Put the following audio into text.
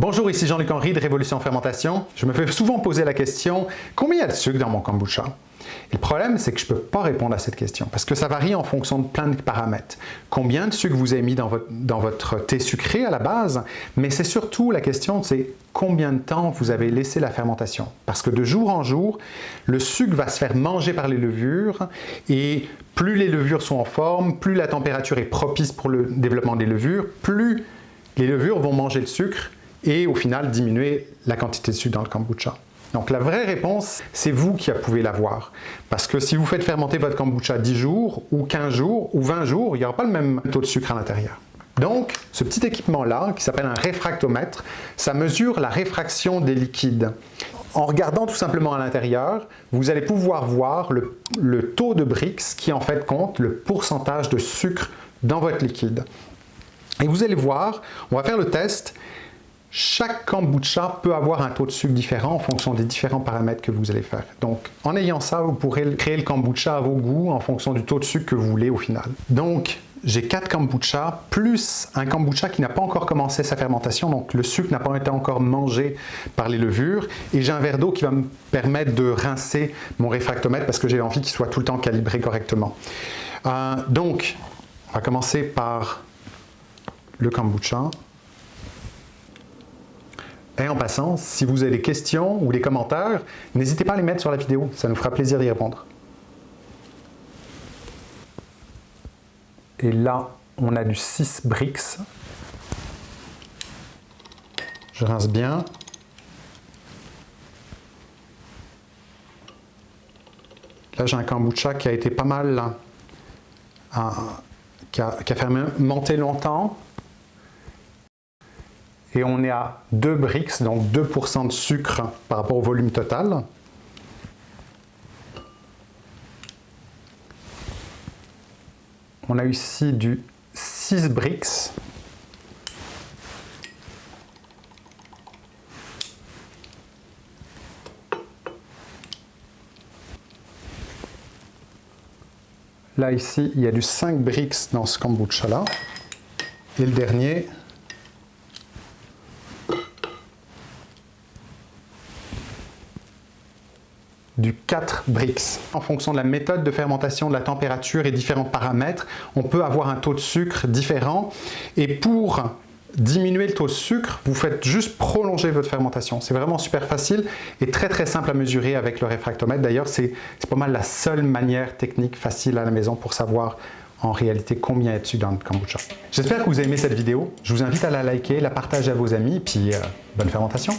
Bonjour, ici Jean-Luc Henry de Révolution Fermentation. Je me fais souvent poser la question « Combien y a de sucre dans mon kombucha ?» Et le problème, c'est que je ne peux pas répondre à cette question parce que ça varie en fonction de plein de paramètres. Combien de sucre vous avez mis dans votre, dans votre thé sucré à la base, mais c'est surtout la question, c'est combien de temps vous avez laissé la fermentation? Parce que de jour en jour, le sucre va se faire manger par les levures et plus les levures sont en forme, plus la température est propice pour le développement des levures, plus les levures vont manger le sucre et au final diminuer la quantité de sucre dans le kombucha. Donc la vraie réponse, c'est vous qui pouvez l'avoir. Parce que si vous faites fermenter votre kombucha 10 jours, ou 15 jours, ou 20 jours, il n'y aura pas le même taux de sucre à l'intérieur. Donc, ce petit équipement-là, qui s'appelle un réfractomètre, ça mesure la réfraction des liquides. En regardant tout simplement à l'intérieur, vous allez pouvoir voir le, le, taux de Brix qui en fait compte le pourcentage de sucre dans votre liquide. Et vous allez voir, on va faire le test, chaque kombucha peut avoir un taux de sucre différent en fonction des différents paramètres que vous allez faire. Donc, en ayant ça, vous pourrez créer le kombucha à vos goûts en fonction du taux de sucre que vous voulez au final. Donc, j'ai 4 kombucha plus un kombucha qui n'a pas encore commencé sa fermentation, donc le sucre n'a pas été encore mangé par les levures, et j'ai un verre d'eau qui va me permettre de rincer mon réfractomètre parce que j'ai envie qu'il soit tout le temps calibré correctement. Euh, donc, on va commencer par le kombucha. Et en passant, si vous avez des questions ou des commentaires, n'hésitez pas à les mettre sur la vidéo, ça nous fera plaisir d'y répondre. Et là, on a du 6 brix. Je rince bien. Là, j'ai un kombucha qui a été pas mal, qui, a, qui a fermenté longtemps, et on est à 2 Brix, donc 2% de sucre par rapport au volume total. On a ici du 6 Brix. Là, ici, il y a du 5 Brix dans ce kombucha-là. Et le dernier, du 4 Brix. En fonction de la méthode de fermentation, de la température et différents paramètres, on peut avoir un taux de sucre différent. Et pour diminuer le taux de sucre, vous faites juste prolonger votre fermentation. C'est vraiment super facile et très très simple à mesurer avec le réfractomètre. D'ailleurs, c'est pas mal la seule manière technique facile à la maison pour savoir en réalité combien est-ce dans le kombucha. J'espère que vous avez aimé cette vidéo. Je vous invite à la liker, la partager à vos amis, puis euh, bonne fermentation